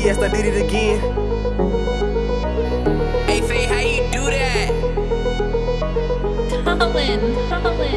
TS, I did it again. Hey, Faye, how you do that? Colin, Colin, Colin.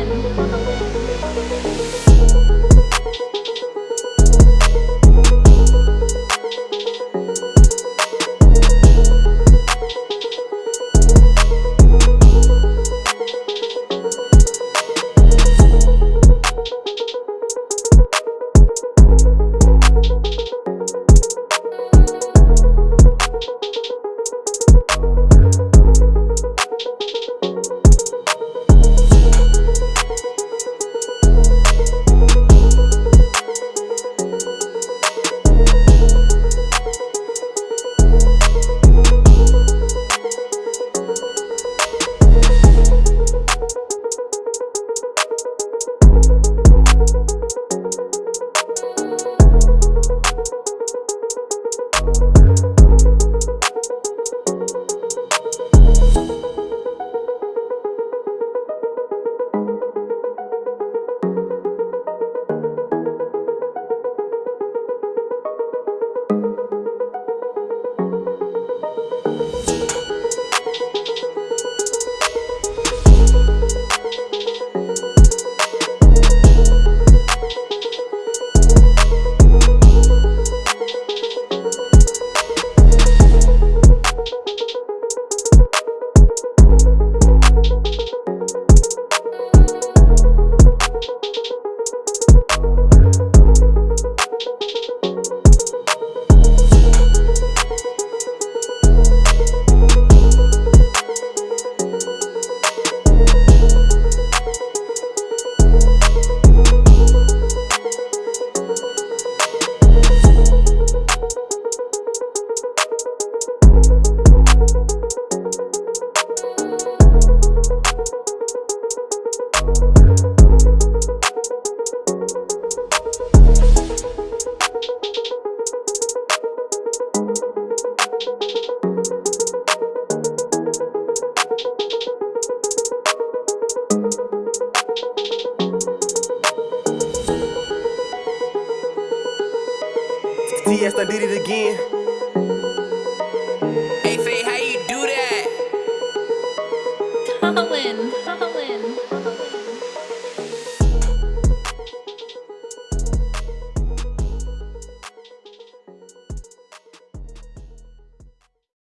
TS, I did it again. Hey, Faye, how you do that? Colin, Colin.